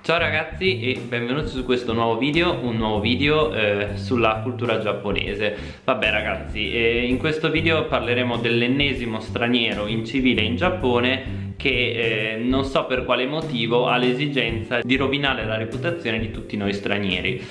Ciao ragazzi e benvenuti su questo nuovo video, un nuovo video eh, sulla cultura giapponese. Vabbè ragazzi, eh, in questo video parleremo dell'ennesimo straniero in civile in Giappone che eh, non so per quale motivo ha l'esigenza di rovinare la reputazione di tutti noi stranieri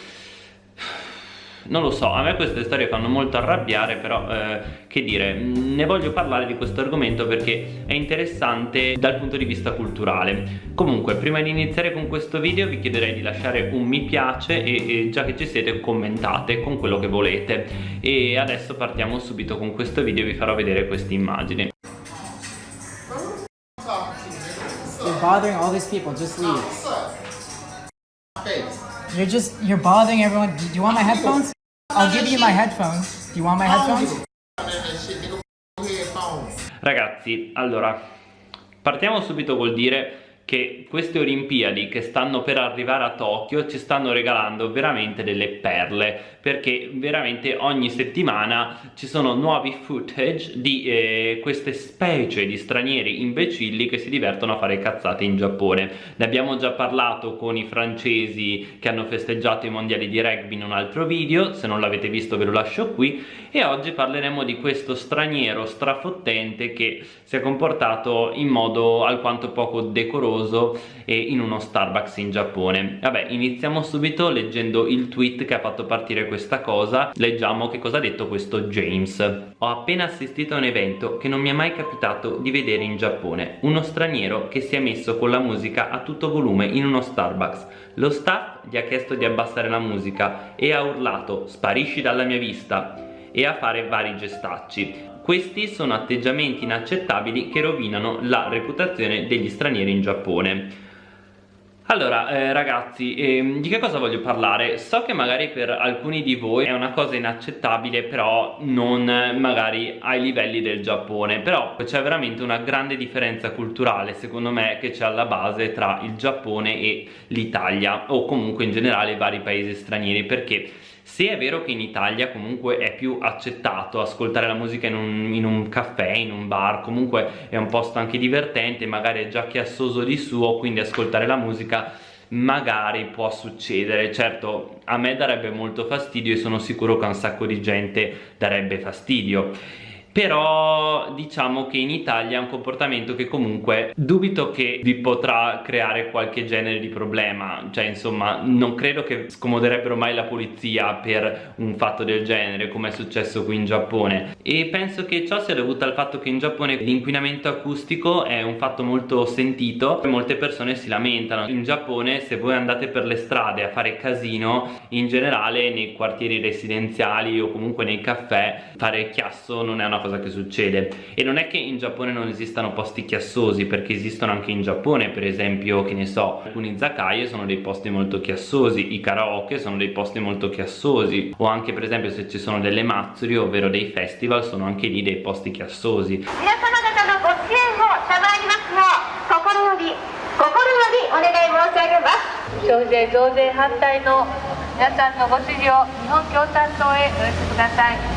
non lo so, a me queste storie fanno molto arrabbiare però eh, che dire, ne voglio parlare di questo argomento perché è interessante dal punto di vista culturale comunque prima di iniziare con questo video vi chiederei di lasciare un mi piace e, e già che ci siete commentate con quello che volete e adesso partiamo subito con questo video e vi farò vedere queste immagini You're bothering all these people, just leave. You're just, you're bothering everyone. Do you want my headphones? I'll give you my headphones. Do you want my headphones? Ragazzi, allora, partiamo subito col dire che queste Olimpiadi che stanno per arrivare a Tokyo ci stanno regalando veramente delle perle perché veramente ogni settimana ci sono nuovi footage di eh, queste specie di stranieri imbecilli che si divertono a fare cazzate in Giappone. Ne abbiamo già parlato con i francesi che hanno festeggiato i mondiali di rugby in un altro video se non l'avete visto ve lo lascio qui. E oggi parleremo di questo straniero strafottente che si è comportato in modo alquanto poco decoroso famoso in uno Starbucks in Giappone. Vabbè iniziamo subito leggendo il tweet che ha fatto partire questa cosa leggiamo che cosa ha detto questo James. Ho appena assistito a un evento che non mi è mai capitato di vedere in Giappone. Uno straniero che si è messo con la musica a tutto volume in uno Starbucks. Lo staff gli ha chiesto di abbassare la musica e ha urlato sparisci dalla mia vista e a fare vari gestacci. Questi sono atteggiamenti inaccettabili che rovinano la reputazione degli stranieri in Giappone allora eh, ragazzi eh, di che cosa voglio parlare? So che magari per alcuni di voi è una cosa inaccettabile però non magari ai livelli del Giappone però c'è veramente una grande differenza culturale secondo me che c'è alla base tra il Giappone e l'Italia o comunque in generale i vari paesi stranieri perché se è vero che in Italia comunque è più accettato ascoltare la musica in un, in un, caffè, in un bar, comunque è un posto anche divertente, magari è già chiassoso di suo, quindi ascoltare la musica magari può succedere. Certo a me darebbe molto fastidio e sono sicuro che a un sacco di gente darebbe fastidio però diciamo che in Italia è un comportamento che comunque dubito che vi potrà creare qualche genere di problema. Cioè insomma non credo che scomoderebbero mai la polizia per un fatto del genere come è successo qui in Giappone. E penso che ciò sia dovuto al fatto che in Giappone l'inquinamento acustico è un fatto molto sentito e molte persone si lamentano. In Giappone se voi andate per le strade a fare casino in generale nei quartieri residenziali o comunque nei caffè fare chiasso non è una cosa cosa che succede. E non è che in Giappone non esistano posti chiassosi perché esistono anche in Giappone per esempio che ne so alcuni zakaie sono dei posti molto chiassosi i karaoke sono dei posti molto chiassosi o anche per esempio se ci sono delle mazzuri ovvero dei festival sono anche lì dei posti chiassosi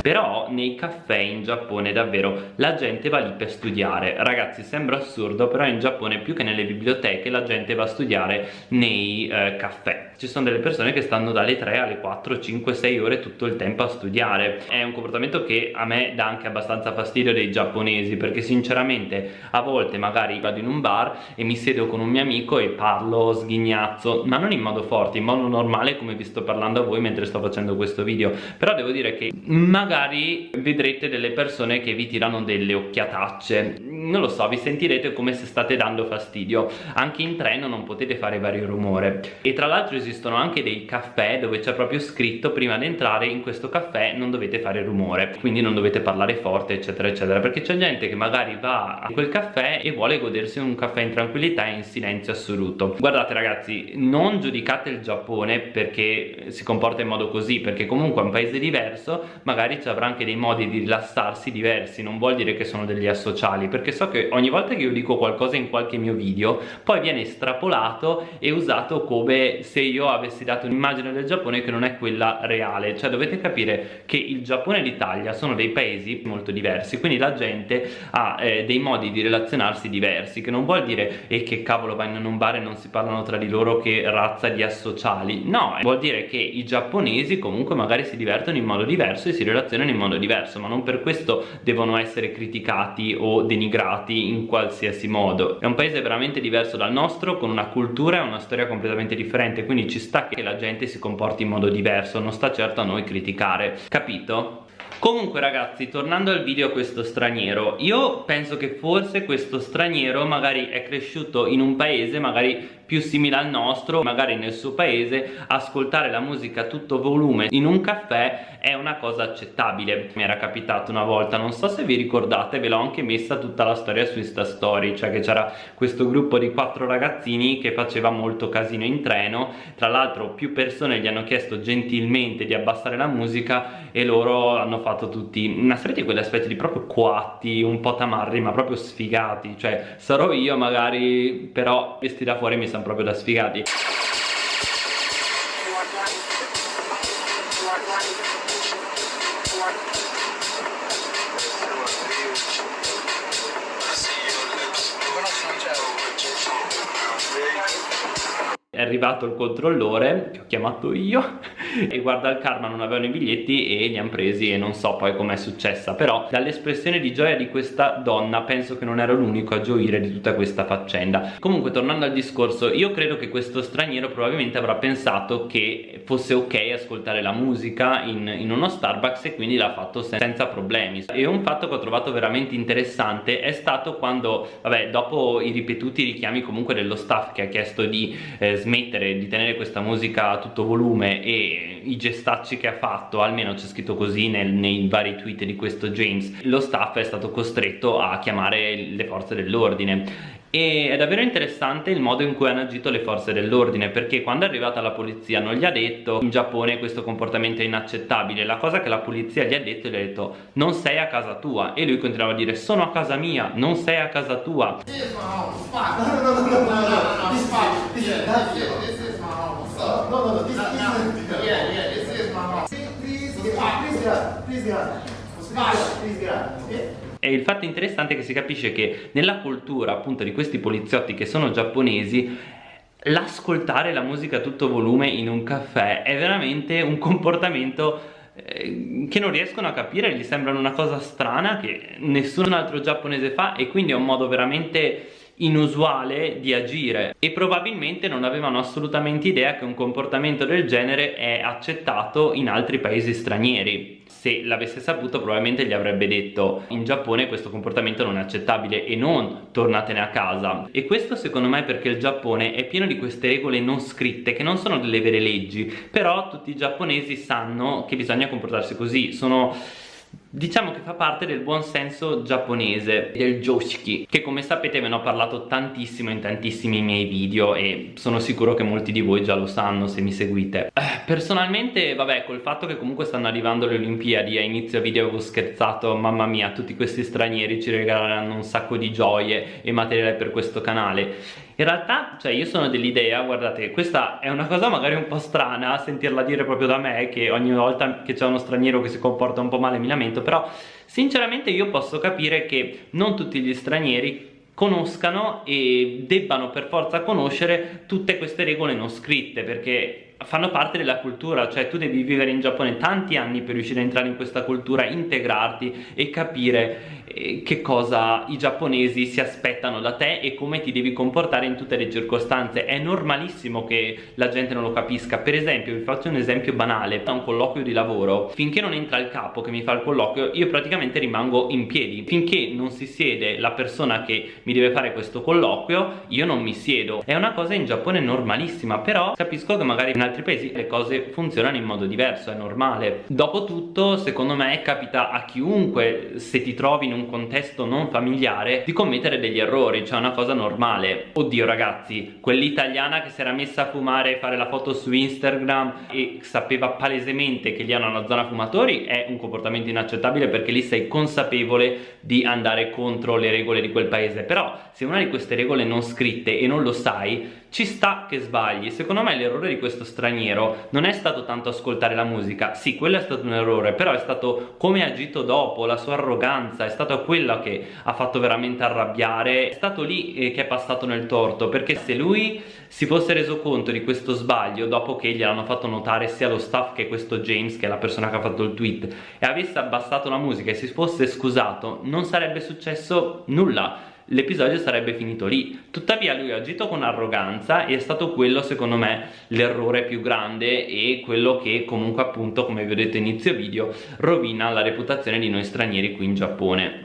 però nei caffè in Giappone davvero la gente va lì per studiare. Ragazzi sembra assurdo però in Giappone più che nelle biblioteche la gente va a studiare nei eh, caffè. Ci sono delle persone che stanno dalle 3 alle 4, 5, 6 ore tutto il tempo a studiare. È un comportamento che a me dà anche abbastanza fastidio dei giapponesi Perché sinceramente a volte magari vado in un bar e mi siedo con un mio amico e parlo sghignazzo Ma non in modo forte, in modo normale come vi sto parlando a voi mentre sto facendo questo questo video però devo dire che magari vedrete delle persone che vi tirano delle occhiatacce non lo so vi sentirete come se state dando fastidio. Anche in treno non potete fare vario rumore. E tra l'altro esistono anche dei caffè dove c'è proprio scritto prima di entrare in questo caffè non dovete fare rumore quindi non dovete parlare forte eccetera eccetera. Perché c'è gente che magari va a quel caffè e vuole godersi un caffè in tranquillità e in silenzio assoluto. Guardate ragazzi non giudicate il Giappone perché si comporta in modo così perché comunque è un paese diverso magari ci avrà anche dei modi di rilassarsi diversi. Non vuol dire che sono degli asociali perché so che ogni volta che io dico qualcosa in qualche mio video poi viene estrapolato e usato come se io avessi dato un'immagine del Giappone che non è quella reale. Cioè dovete capire che il Giappone e l'Italia sono dei paesi molto diversi quindi la gente ha eh, dei modi di relazionarsi diversi che non vuol dire e eh, che cavolo vanno in un bar e non si parlano tra di loro che razza di associali. No, vuol dire che i giapponesi comunque magari si divertono in modo diverso e si relazionano in modo diverso ma non per questo devono essere criticati o denigrati in qualsiasi modo è un paese veramente diverso dal nostro con una cultura e una storia completamente differente quindi ci sta che la gente si comporti in modo diverso non sta certo a noi criticare capito? Comunque ragazzi, tornando al video questo straniero Io penso che forse questo straniero magari è cresciuto in un paese magari più simile al nostro magari nel suo paese ascoltare la musica a tutto volume in un caffè è una cosa accettabile. Mi era capitato una volta non so se vi ricordate ve l'ho anche messa tutta la storia su Insta cioè che c'era questo gruppo di quattro ragazzini che faceva molto casino in treno. Tra l'altro più persone gli hanno chiesto gentilmente di abbassare la musica e loro hanno fatto tutti. Una serie di quegli aspetti di proprio quatti un po' tamarri ma proprio sfigati. Cioè sarò io magari però vestiti da fuori mi stanno proprio da sfigati. È arrivato il controllore che ho chiamato io e guarda il karma non avevano i biglietti e li hanno presi e non so poi com'è successa. Però dall'espressione di gioia di questa donna penso che non ero l'unico a gioire di tutta questa faccenda. Comunque tornando al discorso io credo che questo straniero probabilmente avrà pensato che fosse ok ascoltare la musica in, in uno Starbucks e quindi l'ha fatto sen senza problemi. E un fatto che ho trovato veramente interessante è stato quando vabbè dopo i ripetuti richiami comunque dello staff che ha chiesto di eh, smettere di tenere questa musica a tutto volume e i gestacci che ha fatto almeno c'è scritto così nel, nei vari tweet di questo James lo staff è stato costretto a chiamare le forze dell'ordine e è davvero interessante il modo in cui hanno agito le forze dell'ordine perché quando è arrivata la polizia non gli ha detto in Giappone questo comportamento è inaccettabile la cosa che la polizia gli ha detto gli ha detto non sei a casa tua e lui continuava a dire sono a casa mia non sei a casa tua e il fatto interessante è che si capisce che nella cultura appunto di questi poliziotti che sono giapponesi l'ascoltare la musica a tutto volume in un caffè è veramente un comportamento eh, che non riescono a capire, gli sembrano una cosa strana che nessun altro giapponese fa e quindi è un modo veramente inusuale di agire. E probabilmente non avevano assolutamente idea che un comportamento del genere è accettato in altri paesi stranieri. Se l'avesse saputo probabilmente gli avrebbe detto in Giappone questo comportamento non è accettabile e non tornatene a casa e questo secondo me è perché il Giappone è pieno di queste regole non scritte che non sono delle vere leggi però tutti i giapponesi sanno che bisogna comportarsi così. Sono Diciamo che fa parte del buon senso giapponese, del joshiki, che come sapete ve ne ho parlato tantissimo in tantissimi miei video e sono sicuro che molti di voi già lo sanno se mi seguite. Eh, personalmente, vabbè, col fatto che comunque stanno arrivando le Olimpiadi, a inizio video avevo scherzato, mamma mia, tutti questi stranieri ci regaleranno un sacco di gioie e materiale per questo canale in realtà, cioè io sono dell'idea, guardate, questa è una cosa magari un po' strana sentirla dire proprio da me, che ogni volta che c'è uno straniero che si comporta un po' male mi lamento, però sinceramente io posso capire che non tutti gli stranieri conoscano e debbano per forza conoscere tutte queste regole non scritte, perché fanno parte della cultura, cioè tu devi vivere in Giappone tanti anni per riuscire a entrare in questa cultura, integrarti e capire che cosa i giapponesi si aspettano da te e come ti devi comportare in tutte le circostanze. È normalissimo che la gente non lo capisca. Per esempio, vi faccio un esempio banale, da un colloquio di lavoro, finché non entra il capo che mi fa il colloquio, io praticamente rimango in piedi. Finché non si siede la persona che mi deve fare questo colloquio, io non mi siedo. È una cosa in Giappone normalissima, però capisco che magari in altri paesi le cose funzionano in modo diverso, è normale. Dopotutto, secondo me capita a chiunque se ti trovi in un un contesto non familiare di commettere degli errori, cioè una cosa normale. Oddio ragazzi, quell'italiana che si era messa a fumare e fare la foto su Instagram e sapeva palesemente che lì hanno una zona fumatori è un comportamento inaccettabile perché lì sei consapevole di andare contro le regole di quel paese. Però se una di queste regole non scritte e non lo sai, ci sta che sbagli. Secondo me l'errore di questo straniero non è stato tanto ascoltare la musica, sì, quello è stato un errore, però è stato come ha agito dopo, la sua arroganza, è stato quello che ha fatto veramente arrabbiare, è stato lì eh, che è passato nel torto, perché se lui si fosse reso conto di questo sbaglio dopo che gliel'hanno fatto notare sia lo staff che questo James, che è la persona che ha fatto il tweet, e avesse abbassato la musica e si fosse scusato, non sarebbe successo nulla l'episodio sarebbe finito lì. Tuttavia lui ha agito con arroganza e è stato quello secondo me l'errore più grande e quello che comunque appunto come vi ho detto inizio video rovina la reputazione di noi stranieri qui in Giappone.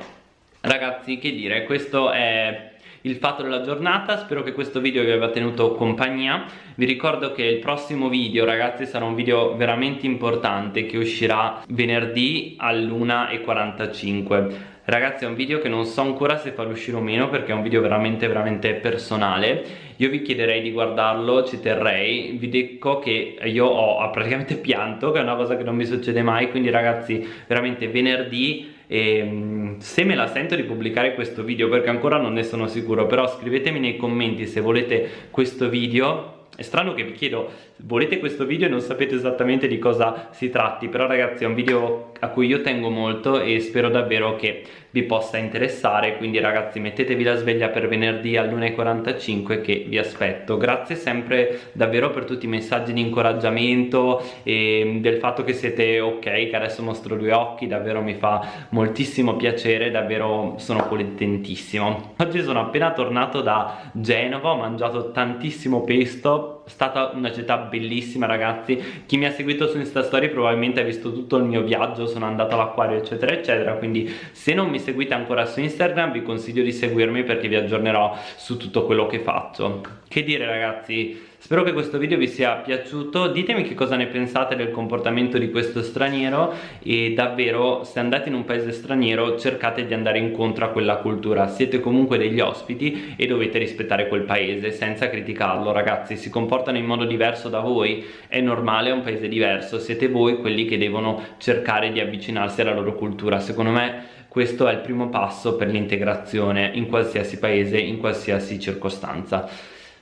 Ragazzi che dire? Questo è il fatto della giornata. Spero che questo video vi abbia tenuto compagnia. Vi ricordo che il prossimo video ragazzi sarà un video veramente importante che uscirà venerdì all'1.45 Ragazzi è un video che non so ancora se farlo uscire o meno perché è un video veramente veramente personale. Io vi chiederei di guardarlo, ci terrei. Vi dico che io ho praticamente pianto che è una cosa che non mi succede mai. Quindi ragazzi veramente venerdì e ehm, se me la sento di pubblicare questo video perché ancora non ne sono sicuro però scrivetemi nei commenti se volete questo video. È strano che vi chiedo, volete questo video e non sapete esattamente di cosa si tratti, però ragazzi è un video a cui io tengo molto e spero davvero che vi possa interessare, quindi ragazzi mettetevi la sveglia per venerdì all'1.45 che vi aspetto. Grazie sempre davvero per tutti i messaggi di incoraggiamento e del fatto che siete ok, che adesso mostro due occhi, davvero mi fa moltissimo piacere, davvero sono contentissimo. Oggi sono appena tornato da Genova, ho mangiato tantissimo pesto stata una città bellissima ragazzi. Chi mi ha seguito su Insta Story probabilmente ha visto tutto il mio viaggio sono andato all'acquario eccetera eccetera. Quindi se non mi seguite ancora su Instagram vi consiglio di seguirmi perché vi aggiornerò su tutto quello che faccio. Che dire ragazzi Spero che questo video vi sia piaciuto, ditemi che cosa ne pensate del comportamento di questo straniero e davvero se andate in un paese straniero cercate di andare incontro a quella cultura, siete comunque degli ospiti e dovete rispettare quel paese senza criticarlo. Ragazzi, si comportano in modo diverso da voi, è normale, è un paese diverso, siete voi quelli che devono cercare di avvicinarsi alla loro cultura, secondo me questo è il primo passo per l'integrazione in qualsiasi paese, in qualsiasi circostanza.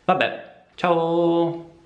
Vabbè, Ciao!